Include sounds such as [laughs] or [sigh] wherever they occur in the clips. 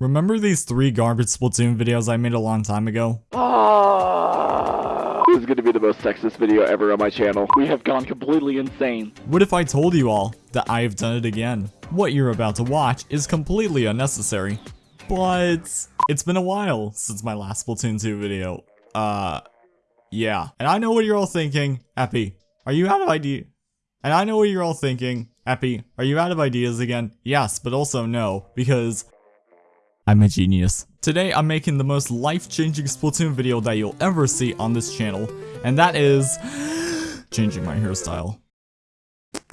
Remember these three garbage Splatoon videos I made a long time ago? This is gonna be the most sexist video ever on my channel. We have gone completely insane. What if I told you all that I have done it again? What you're about to watch is completely unnecessary. But it's been a while since my last Splatoon 2 video. Uh, yeah. And I know what you're all thinking. Epi, are you out of idea? And I know what you're all thinking. Epi, are you out of ideas again? Yes, but also no, because I'm a genius. Today, I'm making the most life-changing Splatoon video that you'll ever see on this channel, and that is [gasps] changing my hairstyle. [laughs]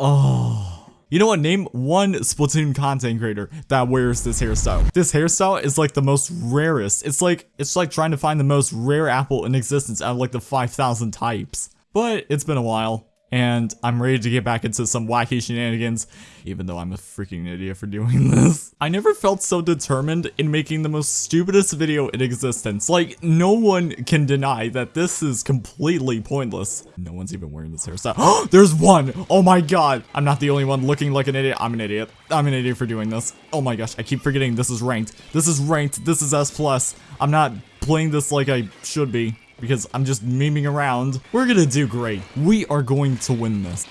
oh. You know what? Name one Splatoon content creator that wears this hairstyle. This hairstyle is like the most rarest. It's like it's like trying to find the most rare apple in existence out of like the 5,000 types. But it's been a while and I'm ready to get back into some wacky shenanigans, even though I'm a freaking idiot for doing [laughs] this. I never felt so determined in making the most stupidest video in existence. Like, no one can deny that this is completely pointless. No one's even wearing this hairstyle. Oh, [gasps] there's one! Oh my god! I'm not the only one looking like an idiot. I'm an idiot. I'm an idiot for doing this. Oh my gosh, I keep forgetting this is ranked. This is ranked. This is S+. plus. I'm not playing this like I should be because I'm just memeing around. We're gonna do great. We are going to win this.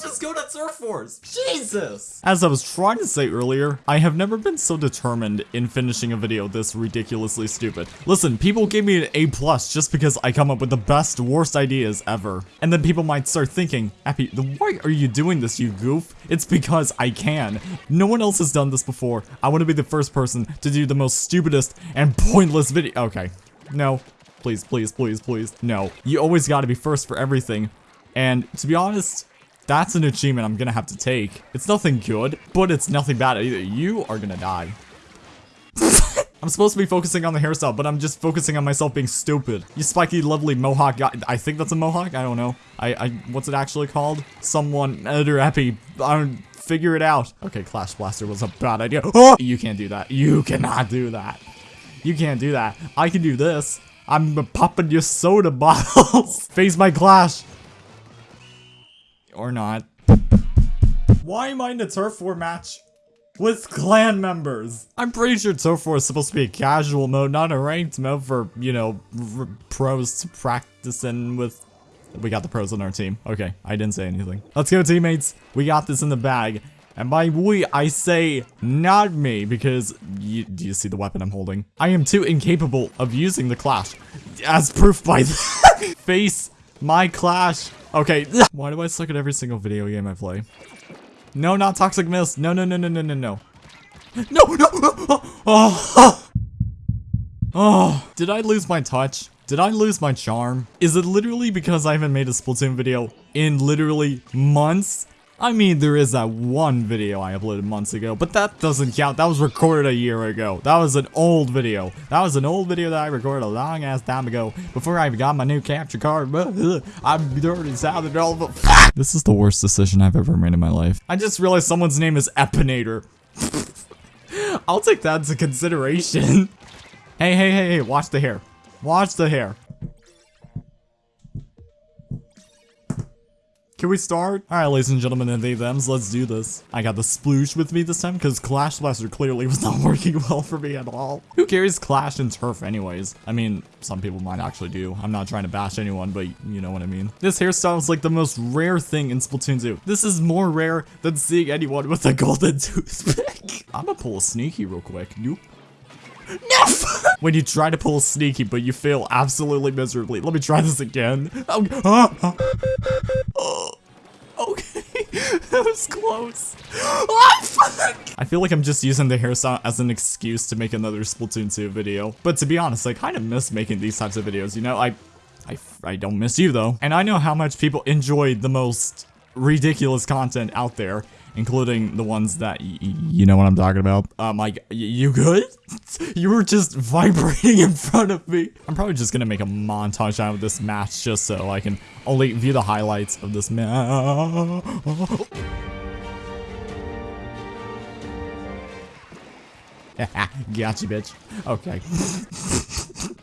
Just go to Turf Wars. Jesus. As I was trying to say earlier, I have never been so determined in finishing a video this ridiculously stupid. Listen, people gave me an A plus just because I come up with the best, worst ideas ever. And then people might start thinking, Appy, why are you doing this, you goof? It's because I can. No one else has done this before. I want to be the first person to do the most stupidest and pointless video. Okay. No. Please, please, please, please. No. You always gotta be first for everything. And to be honest, that's an achievement I'm gonna have to take. It's nothing good, but it's nothing bad either. You are gonna die. [laughs] I'm supposed to be focusing on the hairstyle, but I'm just focusing on myself being stupid. You spiky, lovely mohawk guy. I think that's a mohawk? I don't know. I, I, what's it actually called? Someone, editor epi, I don't, figure it out. Okay, Clash Blaster was a bad idea. [gasps] Oh! You can't do that. You cannot do that. You can't do that. I can do this. I'm popping your soda [laughs] bottles. Face my Clash. Or not. Why am I in a turf war match? With clan members. I'm pretty sure turf war is supposed to be a casual mode, not a ranked mode for, you know, pros to practice in with we got the pros on our team. Okay, I didn't say anything. Let's go, teammates. We got this in the bag. And by we, I say not me, because you, do you see the weapon I'm holding? I am too incapable of using the Clash, as proof by [laughs] that. Face my Clash. Okay, [laughs] why do I suck at every single video game I play? No, not Toxic Mist. No, no, no, no, no, no, no. [laughs] No, no! [laughs] Oh, oh, [sighs] oh. Did I lose my touch? Did I lose my charm? Is it literally because I haven't made a Splatoon video in literally months? I mean, there is that one video I uploaded months ago, but that doesn't count. That was recorded a year ago. That was an old video. That was an old video that I recorded a long ass time ago before I even got my new capture card. [laughs] I'm dirty sounded all the This is the worst decision I've ever made in my life. I just realized someone's name is Epinator. [laughs] I'll take that into consideration. [laughs] hey, hey, hey, hey, watch the hair. Watch the hair. Can we start? Alright, ladies and gentlemen and thems, let's do this. I got the sploosh with me this time because Clash Blaster clearly was not [laughs] working well for me at all. Who carries Clash and Turf anyways? I mean, some people might actually do. I'm not trying to bash anyone, but you know what I mean. This hairstyle is like the most rare thing in Splatoon 2. This is more rare than seeing anyone with a golden [laughs] toothpick. I'm gonna pull a sneaky real quick. Nope. No! [laughs] when you try to pull sneaky, but you fail absolutely miserably. Let me try this again. Oh, oh, oh. [laughs] That was close. [gasps] Oh, I feel like I'm just using the hairstyle as an excuse to make another Splatoon 2 video. But to be honest, I kind of miss making these types of videos, you know? I, I, I don't miss you, though. And I know how much people enjoy the most ridiculous content out there including the ones that you know what I'm talking about. Um, like, you good? [laughs] you were just vibrating in front of me. I'm probably just gonna make a montage out of this match just so I can only view the highlights of this match. [laughs] gotcha, bitch. Okay. [laughs]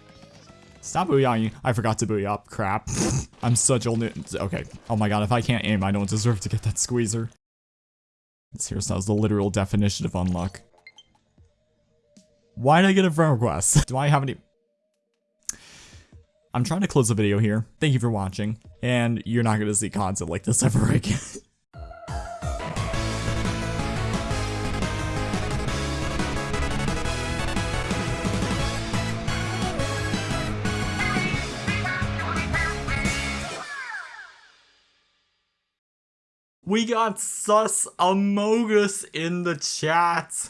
Stop booyahing. I forgot to booyah up. Crap. I'm such old. Okay. Oh my god, if I can't aim, I don't deserve to get that squeezer. Here's how's the literal definition of unluck. Why did I get a friend request? [laughs] Do I have any... I'm trying to close the video here. Thank you for watching, and you're not going to see content like this ever [laughs] again. We got Sus Amogus in the chat.